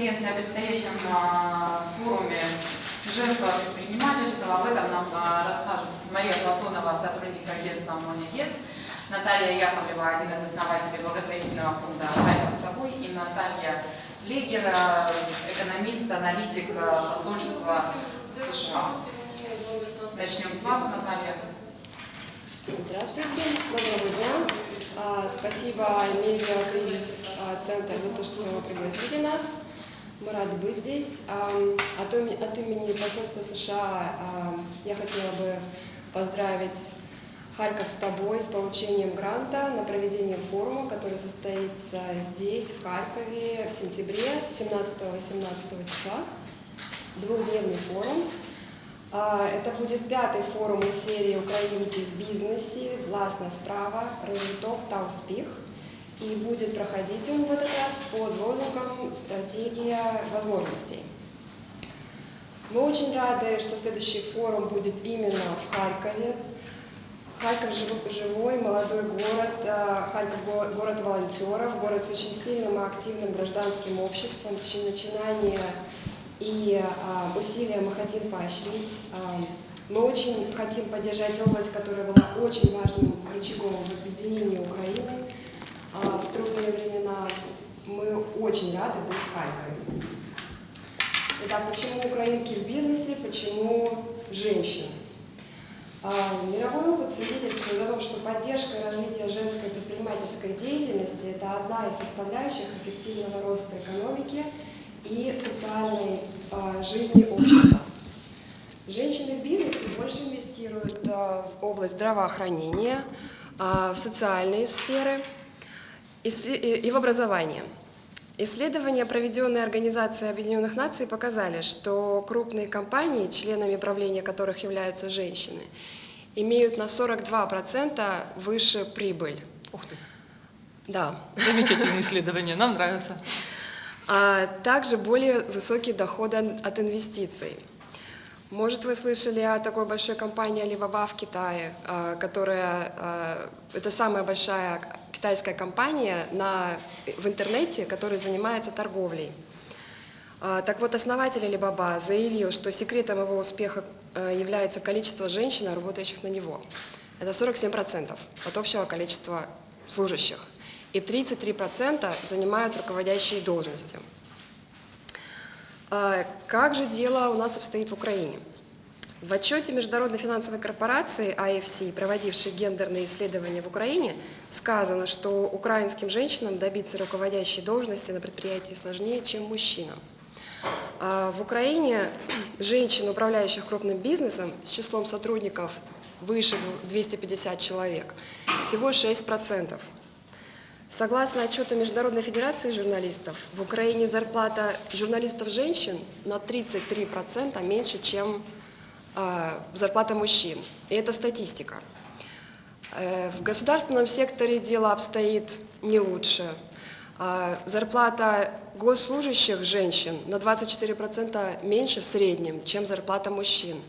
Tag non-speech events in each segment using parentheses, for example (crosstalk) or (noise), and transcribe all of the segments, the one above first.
конференции о предстоящем а, форуме женского предпринимательства. Об этом нам а, расскажут Мария Платонова, сотрудник агентства «Моня Гец», Наталья Яковлева, один из основателей благотворительного фонда «Харьков с тобой», и Наталья Легер, экономист, аналитик посольства США. Начнем с вас, Наталья. Здравствуйте, дня. А, спасибо Медиа Кризис а, Центр за то, что пригласили нас. Мы рады быть здесь. От имени посольства США я хотела бы поздравить Харьков с тобой с получением гранта на проведение форума, который состоится здесь, в Харькове, в сентябре 17-18 числа. Двухдневный форум. А, это будет пятый форум из серии «Украинки в бизнесе. Властная справа. Розвиток та успех». И будет проходить он в этот раз под лозунгом «Стратегия возможностей». Мы очень рады, что следующий форум будет именно в Харькове. Харьков живой, молодой город, а, Харьков город волонтеров, город с очень сильным и активным гражданским обществом, начинание и а, усилия мы хотим поощрить. А, мы очень хотим поддержать область, которая была очень важным рычагом в объединении Украины в трудные времена. Мы очень рады быть в Харькове. Итак, почему украинки в бизнесе, почему женщины? Мировой опыт свидетельствует о том, что поддержка и развитие женской предпринимательской деятельности – это одна из составляющих эффективного роста экономики – и социальной э, жизни общества. Женщины в бизнесе больше инвестируют в область здравоохранения, в социальные сферы и в образование. Исследования, проведенные Организацией Объединенных Наций, показали, что крупные компании, членами правления которых являются женщины, имеют на 42% выше прибыль. Ух ты! Да. Замечательное (laughs) исследование, нам нравится а также более высокие доходы от инвестиций. Может, вы слышали о такой большой компании Alibaba в Китае, а, которая, а, это самая большая китайская компания на, в интернете, которая занимается торговлей. А, так вот, основатель Alibaba заявил, что секретом его успеха является количество женщин, работающих на него. Это 47% от общего количества служащих и 33% занимают руководящие должности. А как же дело у нас обстоит в Украине? В отчете Международной финансовой корпорации IFC, проводившей гендерные исследования в Украине, сказано, что украинским женщинам добиться руководящей должности на предприятии сложнее, чем мужчинам. А в Украине женщин, управляющих крупным бизнесом, с числом сотрудников выше 250 человек, всего 6%. Согласно отчету Международной Федерации журналистов, в Украине зарплата журналистов-женщин на 33% меньше, чем э, зарплата мужчин. И это статистика. Э, в государственном секторе дело обстоит не лучше. Э, зарплата госслужащих женщин на 24% меньше в среднем, чем зарплата мужчин.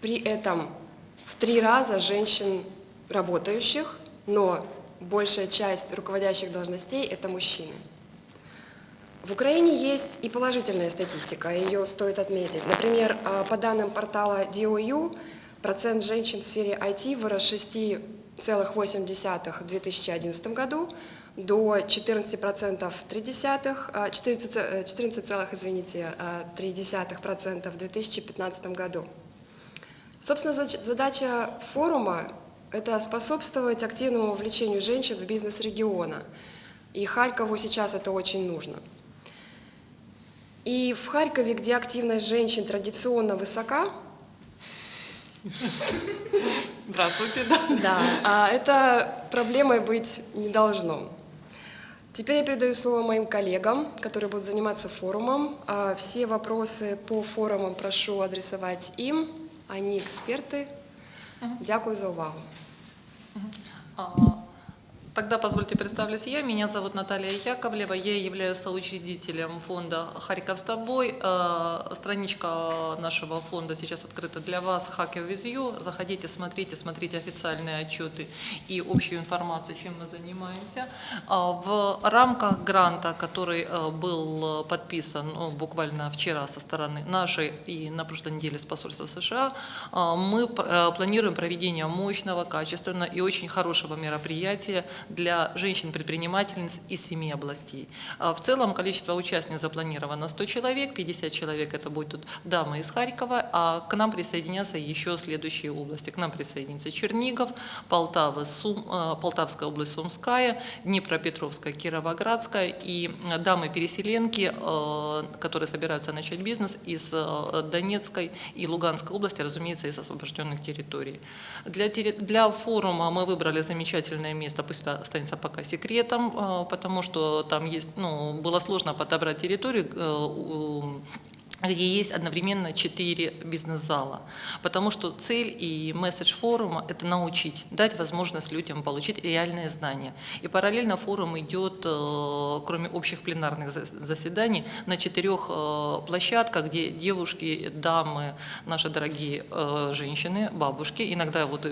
При этом в три раза женщин работающих, но большая часть руководящих должностей – это мужчины. В Украине есть и положительная статистика, ее стоит отметить. Например, а, по данным портала DOU, процент женщин в сфере IT вырос с 6,8 в 2011 году до 14% 3 14, 14, извините, 3% в 2015 году. Собственно, задача форума это способствовать активному вовлечению женщин в бизнес региона. И Харькову сейчас это очень нужно. И в Харькове, где активность женщин традиционно высока, Здравствуйте, да. Да, а это проблемой быть не должно. Теперь я передаю слово моим коллегам, которые будут заниматься форумом. А все вопросы по форумам прошу адресовать им. Они эксперты. Дякую за увагу. Тогда позвольте представлюсь я. Меня зовут Наталья Яковлева. Я являюсь соучредителем фонда «Харьков с тобой». Э, Страничка нашего фонда сейчас открыта для вас. Hacker with you. Заходите, смотрите, смотрите официальные отчеты и общую информацию, чем мы занимаемся. А, В рамках гранта, который э, был подписан ну, буквально вчера со стороны нашей и на прошлой неделе с посольства США, э, мы э, планируем проведение мощного, качественного и очень хорошего мероприятия для женщин-предпринимательниц из семи областей. А В целом количество участников запланировано 100 человек, 50 человек это будут дамы из Харькова, а к нам присоединятся еще следующие области. К нам присоединится Чернигов, Полтава, Сум, э, Полтавская область Сумская, Днепропетровская, Кировоградская и дамы-переселенки, э, которые собираются начать бизнес из Донецкой и Луганской области, разумеется, из освобожденных территорий. Для, для форума мы выбрали замечательное место, пусть останется пока секретом, э, потому что там есть, ну, было сложно подобрать территорию, э, где есть одновременно четыре бизнес-зала. Потому что цель и месседж форума – это научить, дать возможность людям получить реальные знания. И параллельно форум идет, э, кроме общих пленарных за- заседаний, на четырех э, площадках, где девушки, дамы, наши дорогие э, женщины, бабушки, иногда вот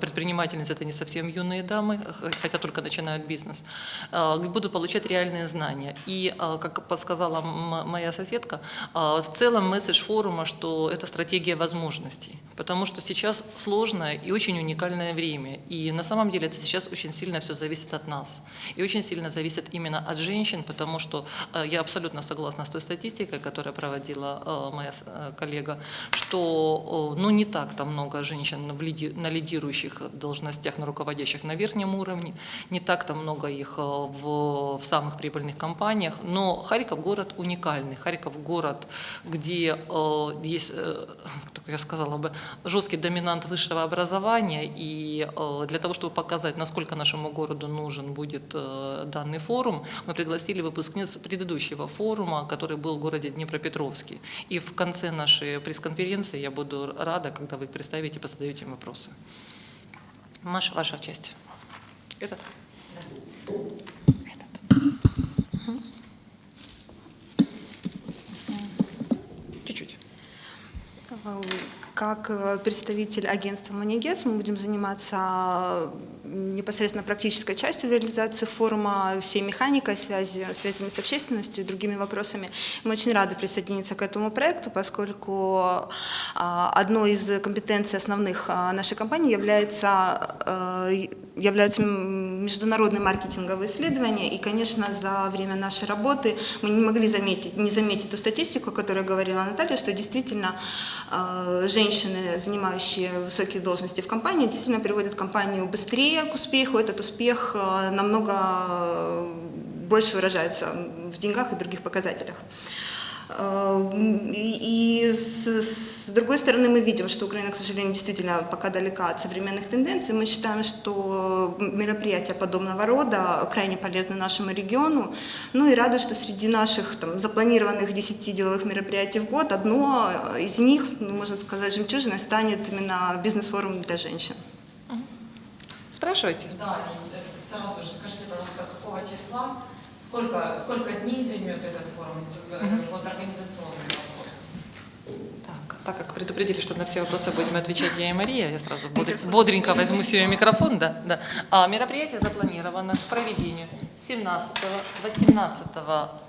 предпринимательницы – это не совсем юные дамы, хотя только начинают бизнес, будут получать реальные знания. И, как подсказала моя соседка, в целом месседж форума, что это стратегия возможностей, потому что сейчас сложное и очень уникальное время. И на самом деле это сейчас очень сильно все зависит от нас. И очень сильно зависит именно от женщин, потому что э, я абсолютно согласна с той статистикой, которую проводила э, моя э, коллега, что ну, не так-то много женщин на лидирующих должностях, на руководящих на верхнем уровне, не так-то много их в, в самых прибыльных компаниях, но Харьков город уникальный. Харьков город, где э, есть, э, (laughs) как я сказала бы, жесткий доминант высшего образования, и э, для того, чтобы показать, насколько нашему городу нужен будет э, данный форум, мы пригласили выпускниц предыдущего форума, который был в городе Днепропетровске. И в конце нашей пресс-конференции я буду рада, когда вы их представите и задаете им вопросы. Маша, ваша часть. Этот? Чуть-чуть. Как э, представитель агентства Монигес мы будем заниматься э, непосредственно практической частью реализации форума, всей механикой, связи, связями с общественностью и другими вопросами. Мы очень рады присоединиться к этому проекту, поскольку а, одной из компетенций основных нашей компании является, э, являются международные маркетинговые исследования. И, конечно, за время нашей работы мы не могли заметить, не заметить ту статистику, о говорила Наталья, что действительно э, женщины, занимающие высокие должности в компании, действительно приводят компанию быстрее к успеху. Этот успех э, намного э, больше выражается в деньгах и других показателях. Э, И, с, с другой стороны мы видим, что Украина, к сожалению, действительно пока далека от современных тенденций. Мы считаем, что мероприятия подобного рода крайне полезны нашему региону. Ну и рады, что среди наших там, запланированных 10 деловых мероприятий в год одно из них, ну, можно сказать, жемчужиной станет именно бизнес-форум для женщин. Спрашивайте. Да, и сразу же скажите, пожалуйста, какого числа, сколько, сколько дней займет этот форум, Э, вот организационный вопрос. Так, так как предупредили, что на все вопросы будем отвечать я и Мария, я сразу бодр- бодренько возьму себе микрофон, да, да. А мероприятие запланировано к проведению 17 18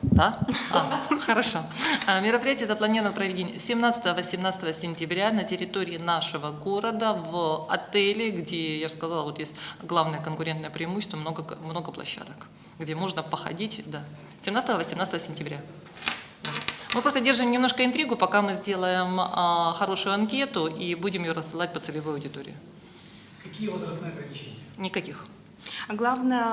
да? А, хорошо. А, мероприятие запланировано к проведению 17-18 сентября на территории нашего города в отеле, где, я же сказала, вот есть главное конкурентное преимущество, много, много площадок, где можно походить, да. 17-18 сентября. Мы просто держим немножко интригу, пока мы сделаем а, хорошую анкету и будем ее рассылать по целевой аудитории. Какие возрастные ограничения? Никаких. А главное,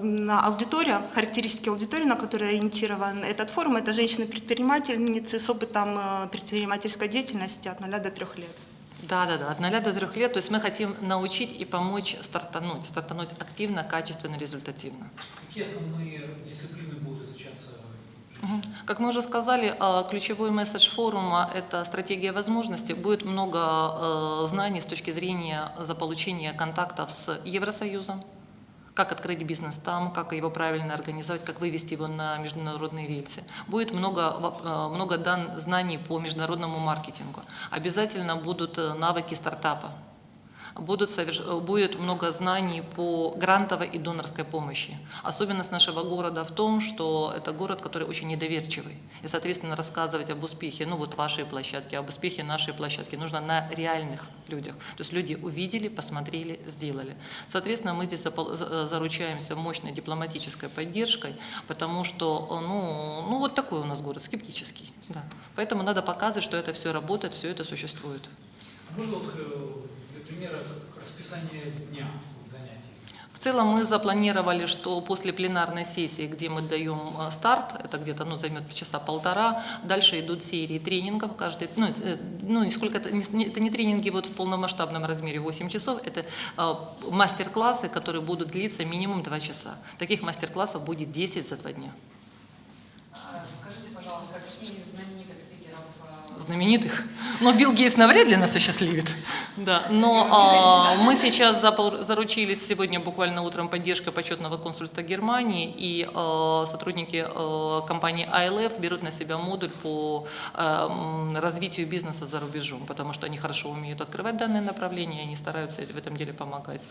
на аудитория, характеристики аудитории, на которые ориентирован этот форум, это женщины-предпринимательницы с опытом э, предпринимательской деятельности от 0 до 3 лет. Да, да, да, от 0 до 3 лет. То есть мы хотим научить и помочь стартануть, стартануть активно, качественно, результативно. Какие основные дисциплины будут изучаться? Как мы уже сказали, а, ключевой месседж форума – это стратегия возможностей. Будет много э, знаний с точки зрения заполучения контактов с Евросоюзом, как открыть бизнес там, как его правильно организовать, как вывести его на международные рельсы. Будет много, э, много дан, знаний по международному маркетингу. Обязательно будут э, навыки стартапа. Будут э, будет много знаний по грантовой и донорской помощи. Особенность нашего города в том, что это город, который очень недоверчивый. И, соответственно, рассказывать об успехе, ну вот вашей площадки, об успехе нашей площадки нужно на реальных людях. То есть люди увидели, посмотрели, сделали. Соответственно, мы здесь э, заручаемся мощной дипломатической поддержкой, потому что, э, ну, ну вот такой у нас город, скептический. Да. Поэтому надо показывать, что это все работает, все это существует. Можно вот для примера как расписание дня занятий? В целом мы запланировали, что после пленарной сессии, где мы даем э, старт, это где-то ну, займет часа полтора, дальше идут серии тренингов, каждый, ну, э, ну не сколько это, не, не- это не тренинги вот в полномасштабном размере 8 часов, это э, мастер-классы, которые будут длиться минимум 2 часа. Таких мастер-классов будет 10 за 2 дня. А, Скажите, пожалуйста, какие из знаменитых спикеров э, знаменитых. Но Билл Гейтс навряд ли нас осчастливит. Да. Но а, мы сейчас заручились сегодня буквально утром поддержкой почетного консульства Германии, и а, сотрудники а, компании ILF берут на себя модуль по а, развитию бизнеса за рубежом, потому что они хорошо умеют открывать данное направление, и они стараются в этом деле помогать.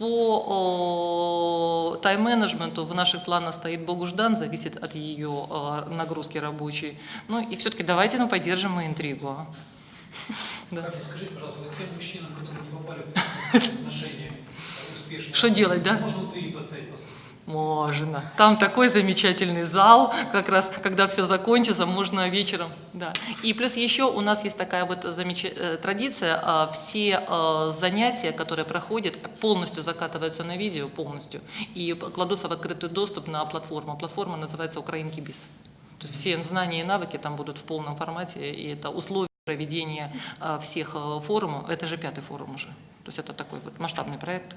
По тайм-менеджменту в наших планах стоит Богуждан, зависит от ее нагрузки рабочей. Ну и все-таки давайте ну, поддержим мы интригу. а. (laughs) Да. Скажите, пожалуйста, тем мужчинам, которые не попали в (laughs) отношения успешные, Что делать, да? Можно у двери поставить послушать? Можно. Там такой замечательный зал, как раз, когда все закончится, можно вечером. Да. И плюс еще у нас есть такая вот замеч- э, традиция, а, все э, занятия, которые проходят, полностью закатываются на видео, полностью, и кладутся в открытый доступ на платформу. Платформа называется «Украинки Биз». То есть все знания и навыки там будут в полном формате, и это условия проведения э, всех э, форумов. Это же пятый форум уже. То есть это такой вот масштабный проект.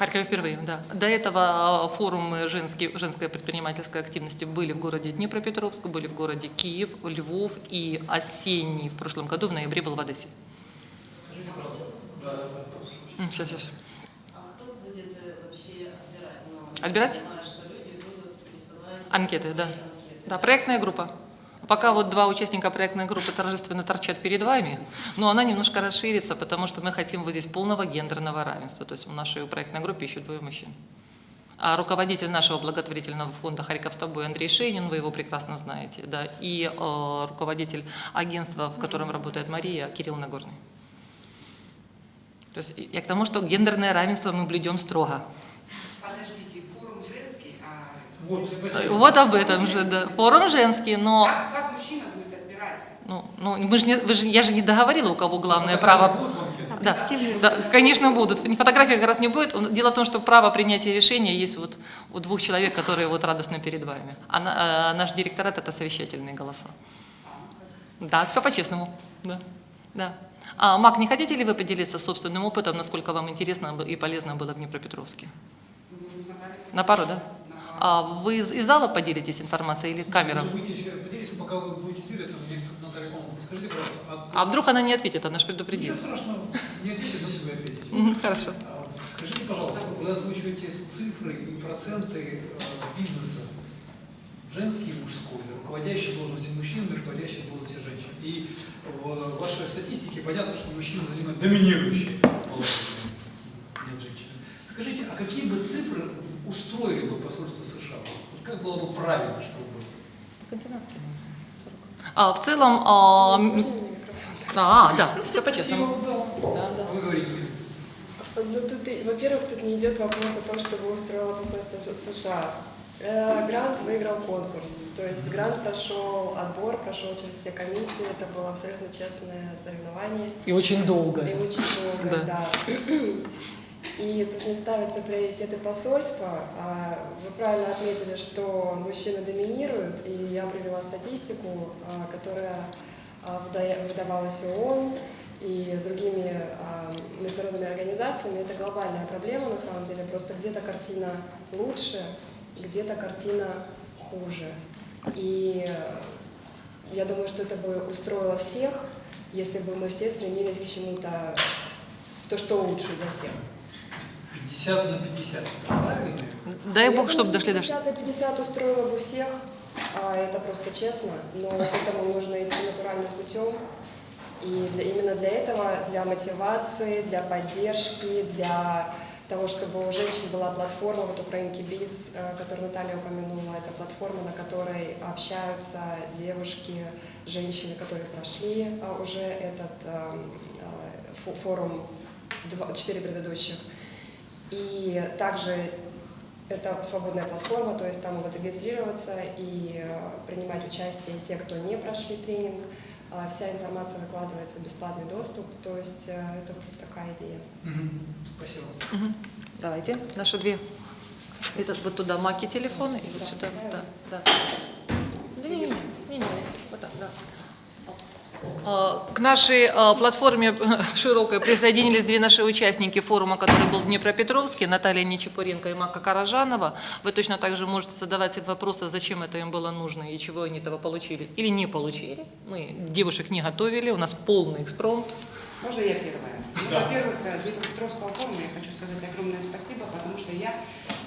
Харькове впервые? Да. До этого а, форумы женские, женской предпринимательской активности были в городе Днепропетровск, были в городе Киев, Львов и осенний в прошлом году в ноябре был в Одессе. Скажите, пожалуйста. Да, да, да. М, Сейчас, сейчас. А кто будет э, вообще отбирать? Ну, Отбирать? Я понимаю, что люди будут присылать Анкеты, да. анкеты. Да, проектная группа. Пока вот два участника проектной группы торжественно торчат перед вами, но она немножко расширится, потому что мы хотим вот здесь полного гендерного равенства. То есть в нашей проектной группе еще двое мужчин. А руководитель нашего благотворительного фонда «Харьков с тобой» Андрей Шейнин, вы его прекрасно знаете, да, и э, руководитель агентства, в котором работает Мария, Кирилл Нагорный. То есть я к тому, что гендерное равенство мы блюдем строго. Подождите, форум женский, а Вот, спасибо. Вот об этом же, да. Форум женский, но... как, как мужчина будет отбирать? Ну, ну мы же не, вы же, я же не договорила, у кого главное право. Будут в анкете? Да, да, конечно, будут. Фотографий как раз не будет. Дело в том, что право принятия решения есть вот у двух человек, которые вот радостно перед вами. А на- а наш директорат – это совещательные голоса. Да, все по-честному. Да. да. А, Мак, не хотите ли вы поделиться собственным опытом, насколько вам интересно и полезно было в Днепропетровске? На пару, да? А вы из, зала поделитесь информацией или камера? Поделиться, пока вы будете делиться, мне Наталья скажите, пожалуйста, а, А вдруг она не ответит, она же ничего предупредит. страшного, не ответите, но себе ответите. Мгм, Хорошо. А, Скажите, пожалуйста, вы озвучиваете цифры и проценты э, бизнеса женский и мужской, руководящие должности мужчин и руководящие должности женщин. И в вашей статистике понятно, что мужчины занимают доминирующие положение над женщинами. Скажите, а какие бы цифры устроили бы посольство США? Вот как было бы правильно, чтобы было? Скандинавский, А, в целом, а, микрофон? а, да, все по-честному. Да. Да, да. А Вы говорите. Ну, тут, во-первых, тут не идет вопрос о том, чтобы устроило посольство США. Э, Грант выиграл конкурс, то есть грант прошел отбор, прошел через все комиссии, это было абсолютно честное соревнование. И очень долго. И очень долго, Да. да. И тут не ставятся приоритеты посольства. А Вы правильно отметили, что мужчины доминируют, и я привела статистику, а, которая а, выда- выдавалась ООН и другими международными организациями. Это глобальная проблема на самом деле, просто где-то картина лучше, где-то картина хуже. И я думаю, что это бы устроило всех, если бы мы все стремились к чему-то, то, что лучше для всех. 50 на 50, правильно? Дай Я бог, думаю, чтобы что дошли до... 50 на 50 устроило бы всех, а это просто честно, но к этому нужно идти натуральным путем. И для- именно для этого, для мотивации, для поддержки, для того, чтобы у женщин была платформа, вот Украинки Биз, э, которую Наталья упомянула, это платформа, на которой общаются девушки, женщины, которые прошли э, уже этот эм, э, фо- форум, два- четыре предыдущих. И также это свободная платформа, то есть там могут регистрироваться и э, принимать участие те, кто не прошли тренинг. А Вся информация выкладывается в бесплатный доступ, то есть э, это вот такая идея. Спасибо. Давайте, наши две. Это вот туда маки телефоны и вот Да, сюда. да. Да, да. Не, не, не, не, вот так, да. А, К нашей а, платформе (laughs) широкой присоединились две наши участники форума, который был в Днепропетровске, Наталья Нечипуренко и Мака Каражанова. Вы точно так же можете задавать вопросы, зачем это им было нужно и чего они этого получили или не получили. Мы девушек не готовили, у нас полный экспромт. Можно я первая? Ну, во-первых, э, Днепропетровского форума я хочу сказать огромное спасибо, потому что я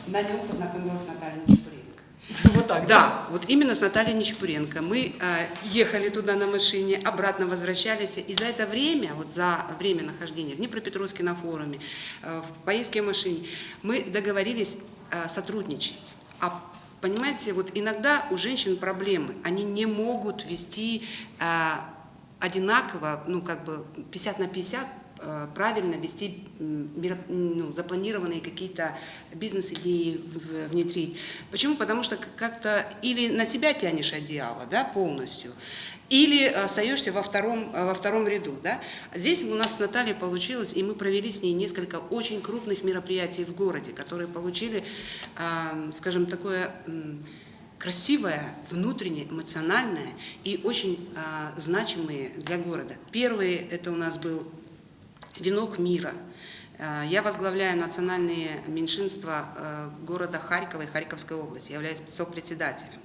на нем познакомилась с Натальей Нечапуренко. Вот так, Да, вот именно с Натальей Нечапуренко. Мы э, ехали туда на машине, обратно возвращались. И за это время, вот за время нахождения в Днепропетровске на форуме, э, в поездке в машине, мы договорились э, сотрудничать. А понимаете, вот иногда у женщин проблемы. Они не могут вести э, одинаково, ну как бы 50 на 50 э, правильно вести ну, запланированные какие-то бизнес-идеи внедрить. Почему? Потому что как-то или на себя тянешь одеяло да, полностью, или остаешься во втором, э, во втором ряду. Да? Здесь у нас с Натальей получилось, и мы провели с ней несколько очень крупных мероприятий в городе, которые получили, скажем, такое красивое, внутреннее, эмоциональное и очень а, значимые для города. Первый это у нас был «Венок мира». А, Я возглавляю национальные меньшинства э, города Харькова и Харьковской области, являюсь сопредседателем.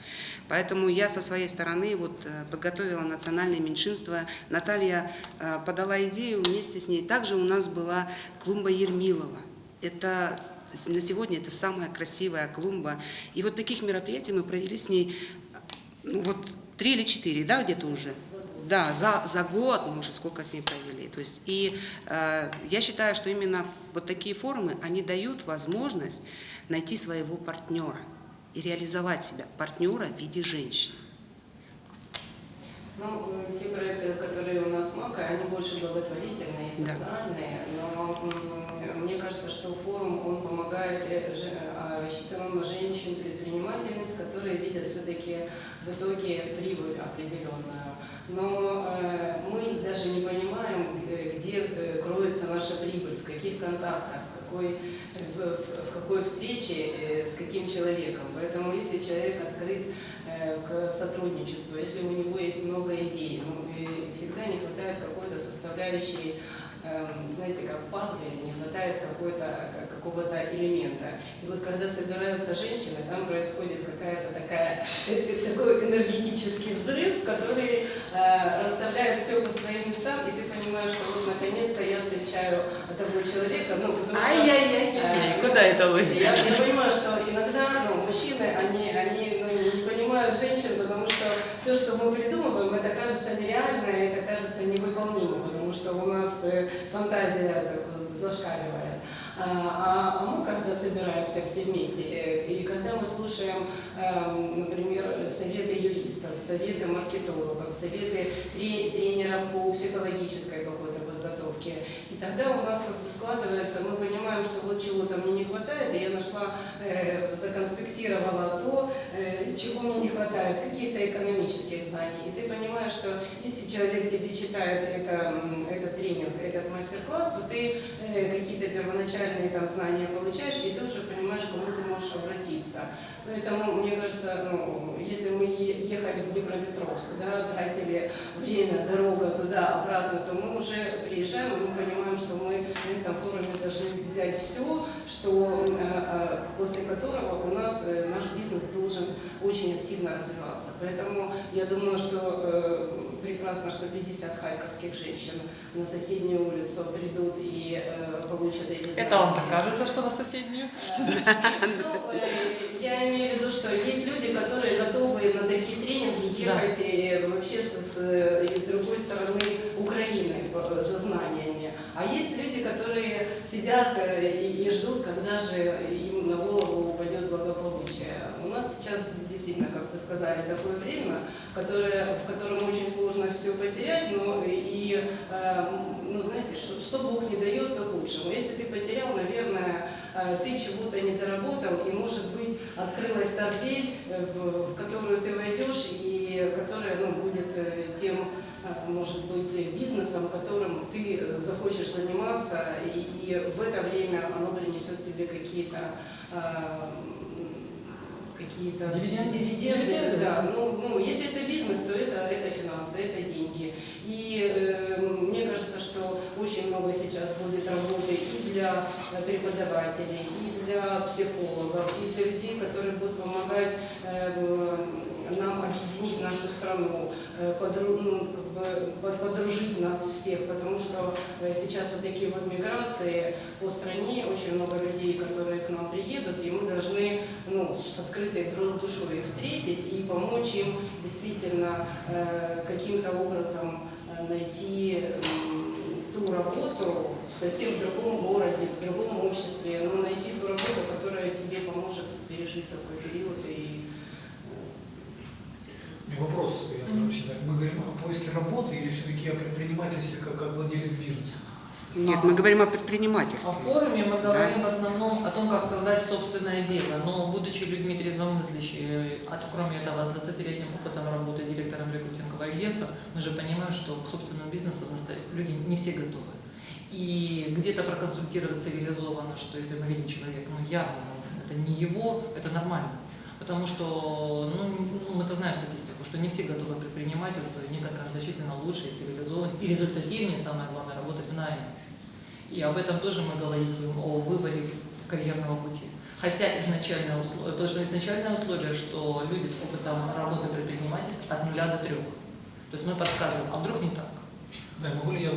Поэтому я со своей стороны вот э, подготовила национальные меньшинства. Наталья э, подала идею, вместе с ней также у нас была клумба Ермилова. Это на сегодня это самая красивая клумба. И вот таких мероприятий мы провели с ней ну, вот три или четыре, да, где-то уже? Да, за, за год мы уже сколько с ней провели. То есть, и э, я считаю, что именно вот такие форумы, они дают возможность найти своего партнера и реализовать себя, партнера в виде женщин. Ну, э, те проекты, которые у нас МАКа, они больше благотворительные и Да. социальные, но м, мне кажется, что форум, он помогает э, же- а, рассчитанным на женщин, предпринимательниц, которые видят все-таки в итоге прибыль определенную. Но э, мы даже не понимаем, э, где э, кроется наша прибыль, в каких контактах, в какой, в, в- какой встрече э, с каким человеком. Поэтому если человек открыт э, к сотрудничеству, если у него есть много идей, ну, всегда не хватает какой-то составляющей, эм, знаете, как в пазле, не хватает какой-то, как- какого-то элемента. И вот когда собираются женщины, там происходит какая-то такая, э, э, такой энергетический взрыв, который э, расставляет все по своим местам, и ты понимаешь, что вот наконец-то я встречаю того человека, ну, потому что... э, Куда это вы? я, я понимаю, что иногда ну, мужчины, они, они ну, не понимают женщин, потому что все, что мы придумываем, это кажется нереально, это кажется невыполнимым, потому что у нас э, фантазия вот зашкаливает. А, а- мы когда собираемся все вместе, э, и когда мы слушаем, эм, например, советы юристов, советы маркетологов, советы тре- тренеров по психологической какой-то подготовке, и тогда у нас как бы складывается, мы понимаем, что вот чего-то мне не хватает, и я нашла, э, законспектировала то, э, чего мне не хватает, каких-то экономических знаний. И ты понимаешь, что если человек тебе читает это, этот тренинг, этот мастер-класс, то ты э, какие-то первоначальные там знания получаешь, и ты уже понимаешь, кому ты можешь обратиться. Поэтому, мне кажется, ну, если мы ехали в Днепропетровск, да, тратили время, дорога туда-обратно, то мы уже приезжаем, и мы понимаем, что мы на этом форуме должны взять все, что, э, э, после которого у нас э, наш бизнес должен очень активно развиваться. Поэтому я думаю, что прекрасно, что 50 харьковских женщин на соседнюю улицу придут и получат эти Это вам знания. так кажется, что на соседнюю? (laughs) Ну, Я имею в виду, что есть люди, которые готовы на такие тренинги ехать и вообще с, другой стороны Украины за знаниями. А есть люди, которые сидят э, и, и ждут, когда же им на голову упадет благополучие. У нас сейчас действительно, как вы сказали, такое время, которое, в котором очень сложно все потерять, но и, э, ну, знаете, что, что Бог не дает, то к лучшему. Если ты потерял, наверное, э, ты чего-то не доработал, и, может быть, открылась та дверь, э, в, в которую ты войдешь, и которая ну, будет тем, может быть, бизнесом, которым ты э, захочешь заниматься, и, в это время оно принесет тебе какие-то э, какие-то Дивиденды? дивиденды, Дивиденды, да. Ну, ну, если это бизнес, то это, это финансы, это деньги. И э, мне кажется, что очень много сейчас будет работы и для э, преподавателей, и для психологов, и для людей, которые будут помогать э, нам объединить нашу страну, э, подру- ну, как бы под- подружить нас всех, потому что э, сейчас вот такие вот миграции по стране, очень много людей, которые к нам приедут, и мы должны ну, с открытой душой их встретить и помочь им действительно э, каким-то образом найти ту работу совсем в другом городе, в другом обществе, но найти ту работу, которая тебе поможет пережить такой период и У меня вопрос, я вообще, так, мы говорим о поиске работы или все-таки о предпринимательстве как, как владелец бизнеса? Нет, мы говорим о О предпринимательстве. форуме мы говорим в основном о том, как создать собственное дело. Но будучи людьми трезвомыслящими, а кроме этого с 20-летним опытом работы директором рекрутингового агентства, мы же понимаем, что к собственному бизнесу люди не все готовы. И где-то проконсультировать цивилизованно, что если мы видим человека, ну явно это не его, это нормально. Потому что, ну, ну, мы-то знаем статистику, что не все готовы к предпринимательству, и некоторым значительно лучше, и цивилизованнее, и результативнее, самое главное, работать в найме. И об этом тоже мы говорим, о выборе карьерного пути. Хотя изначальное условие, потому что изначальное условие, что люди с опытом работы предпринимательства от нуля до трех. То есть мы подсказываем, а вдруг не так? Да, могу ли я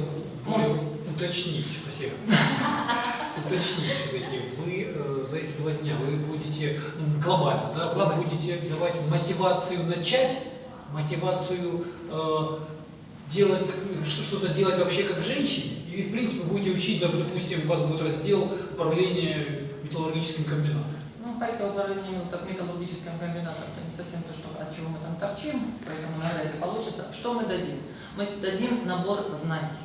Можно. уточнить, спасибо, уточнить все-таки, вы э, за эти два дня, вы будете глобально, да, Глобально. вы будете давать мотивацию начать, мотивацию э, делать, что-то делать вообще как женщине, или в принципе будете учить, допустим, у вас будет раздел управления металлургическим комбинатом. Ну, Харьков управление так, металлургическим комбинатом, это не совсем то, что, от чего мы там торчим, поэтому навряд ли получится. Что мы дадим? Мы дадим набор знаний.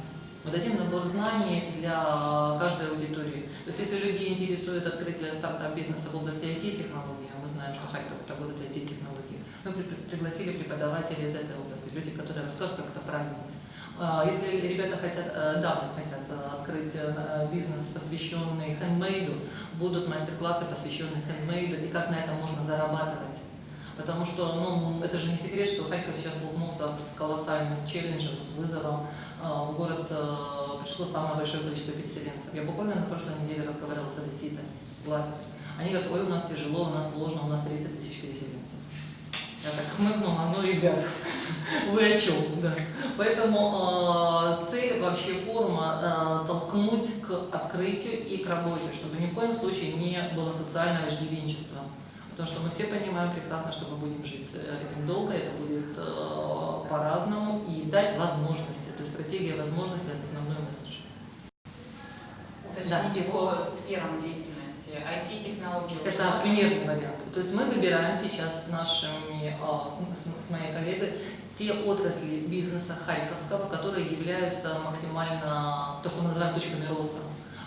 Мы дадим набор знаний для каждой аудитории. То есть, если людей интересует открытие стартап-бизнеса в области IT-технологий, а мы знаем, что Харьков – это город IT-технологий, мы при- пригласили преподавателей из этой области, люди, которые расскажут, как это правильно. А, Если ребята хотят, э, дамы хотят э, открыть э, бизнес, посвященный хендмейду, будут мастер-классы, посвященные хендмейду и как на этом можно зарабатывать. Потому что, ну, это же не секрет, что Харьков сейчас столкнулся с колоссальным челленджем, с вызовом. А, В город пришло самое большое количество переселенцев. Я буквально на прошлой неделе разговаривала с одесситами, с властью. Они говорят, ой, у нас тяжело, у нас сложно, у нас 30 тысяч переселенцев. Я так хмыкнула, ну, ребят, (laughs) вы о чем? Да. Поэтому э, цель вообще форума э, толкнуть к открытию и к работе, чтобы ни в коем случае не было социального иждивенчества. Потому что мы все понимаем прекрасно, что мы будем жить с этим долго, это будет э, по-разному, и дать возможности. То есть стратегия возможностей – основной месседж. Уточните по сферам деятельности. IT-технологии. уже Это примерный вариант. То есть мы выбираем сейчас с нашими, а, с, с моей коллегой, те отрасли бизнеса Харьковского, которые являются максимально, то, что мы называем точками роста.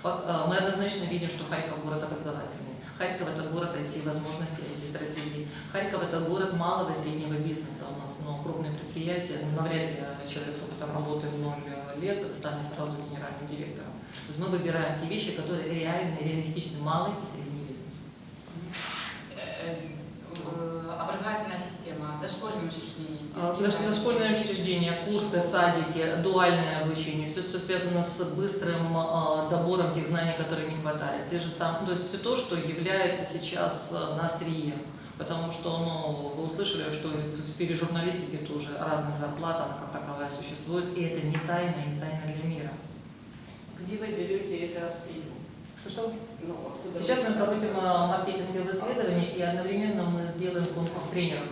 А, Мы однозначно видим, что Харьков город образовательный. Харьков это город IT-возможностей, IT-стратегий. Харьков это город малого и среднего бизнеса. У нас ну, крупные предприятия, ну, навряд ли человек с опытом работы в ноль лет станет сразу генеральным директором. То есть мы выбираем те вещи, которые реальны, реалистичны, малый и средний бизнес. Э, э, образовательная система. До дошкольные учреждения, А, дош-. Дошкольное учреждение, курсы, садики, дуальное обучение, все, что связано с быстрым а, добором тех знаний, которые не хватает. Те же самые, то есть все то, что является сейчас а, на острие. Потому что ну, вы услышали, что в сфере журналистики тоже разных зарплат, она как таковая существует, и это не тайна, не тайна для. Где вы берете это острие? Что-что? Ну, откуда Сейчас мы проводим маркетинговые исследования, и одновременно мы сделаем конкурс тренеров.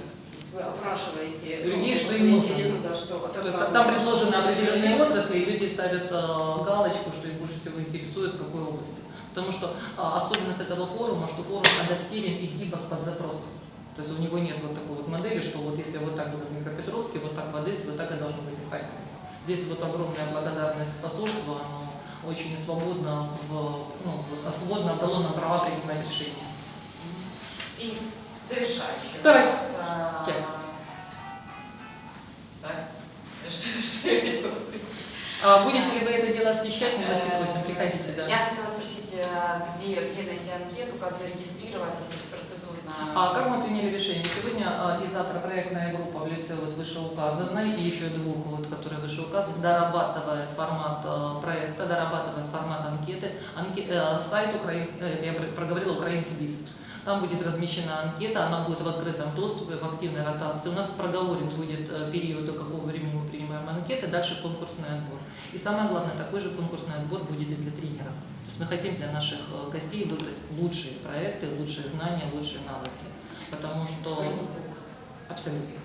Вы опрашиваете Людей, ну, что им нужно. Интересно, да, что То есть там предложены что определенные отрасли, и люди ставят э, галочку, что их больше всего интересует, в какой области. Потому что э, особенность этого форума, что форум адаптивен и гибок под запросы. То есть у него нет вот такой вот модели, что вот если вот так было в Днепропетровске, вот так в Одессе, вот так и должно быть в Харькове. Здесь вот огромная благодарность посольству, оно очень свободно, в, ну, свободно дало нам права принимать решения. И завершающий Давай. вопрос. а? Так, что, что я хотела спросить? А будете ли вы это дело освещать, милости просим, приходите, да. Я хотела спросить, э, где, где найти анкету, как зарегистрироваться, то есть процедурно. А как мы приняли решение? Сегодня а, и завтра проектная группа в лице вот вышеуказанной и еще двух, вот, которые вышеуказаны, дорабатывает формат э, проекта, дорабатывает формат анкеты. Анке- э, сайт Украин, э, я про- проговорила Украинки Биз. Там будет размещена анкета, она будет в открытом доступе, в активной ротации. У нас проговорен будет э, период, до какого времени мы принимаем анкеты, дальше конкурсный отбор. И самое главное, такой же конкурсный отбор будет и для тренеров. То есть мы хотим для наших э, гостей выбрать лучшие проекты, лучшие знания, лучшие навыки. Потому что... Абсолютно.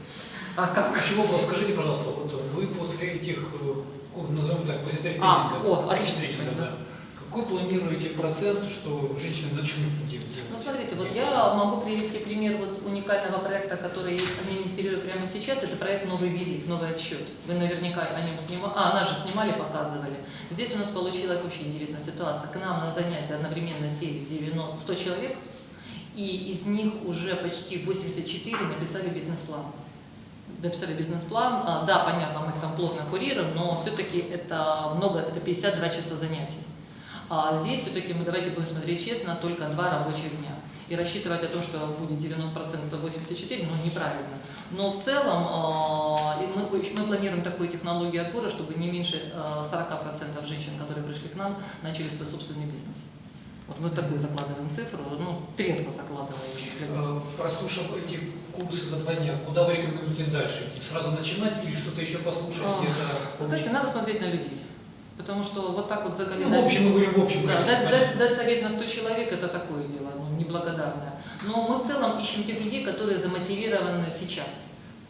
А как? Вопрос, скажите, пожалуйста, вот вы после этих, э, назовем так, после тренинга, А, вот, отлично. тренинга, да, какой планируете процент, что женщины начнут делать? Ну, смотрите, вот я могу привести пример вот уникального проекта, который администрирую прямо сейчас. Это проект «Новый велик», «Новый отсчет». Вы наверняка о нем снимали. А, нас же снимали, показывали. Здесь у нас получилась очень интересная ситуация. К нам на занятия одновременно сели 90, 100 человек, и из них уже почти 84 написали бизнес-план. Написали бизнес-план. А, Да, понятно, мы их там плотно курируем, но все-таки это много, это 52 часа занятий. А здесь все-таки мы давайте будем смотреть честно, только два рабочих дня. И рассчитывать о том, что будет 90% 84, ну неправильно. Но в целом а, мы, мы планируем такую технологию отбора, чтобы не меньше а, 40% женщин, которые пришли к нам, начали свой собственный бизнес. Вот мы такую закладываем цифру, ну трезво закладываем. Э, Прослушав эти курсы за два дня, куда вы рекомендуете дальше идти? Сразу начинать или что-то еще послушать? А, Вы знаете, надо смотреть на людей. Потому что вот так вот заголить. Ну, в общем, мы говорим в общем. Да, конечно, дать, дать- дать совет на 100 человек это такое дело, ну, неблагодарное. Но мы в целом ищем тех людей, которые замотивированы сейчас.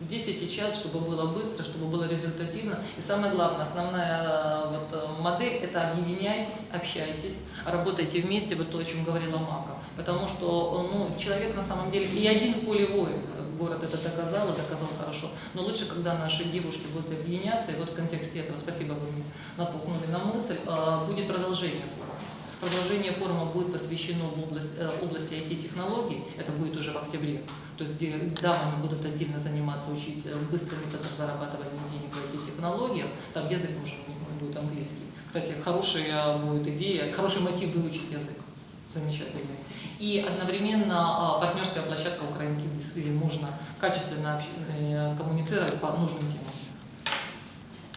Здесь и сейчас, чтобы было быстро, чтобы было результативно. И самое главное, основная э, вот, э, модель – это объединяйтесь, общайтесь, работайте вместе, вот то, о чем говорила Мака. Потому что э, ну, человек на самом деле и один в поле воин. Город это доказал и доказал хорошо. Но лучше, когда наши девушки будут объединяться, и вот в контексте этого, спасибо, вы меня натолкнули на мысль, будет продолжение. Продолжение форума будет посвящено в область, области IT-технологий, это будет уже в октябре, то есть где дамы будут отдельно заниматься, учить э, быстрым методом зарабатывания денег в IT-технологиях, там язык нужен будет английский. Кстати, хорошая будет идея, хороший мотив выучить язык, замечательный. И одновременно а, партнерская площадка Украинки где можно качественно э, коммуницировать по нужным темам.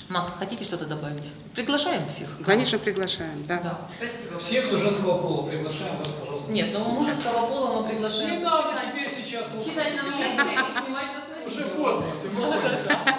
Мак, хотите что-то добавить? Приглашаем всех. Конечно, приглашаем, да. Да. Спасибо. Всех, кто женского пола, приглашаем вас, пожалуйста. Нет, но мужеского пола мы приглашаем. Не надо теперь сейчас. Читать на лекции и снимать на Уже поздно, все.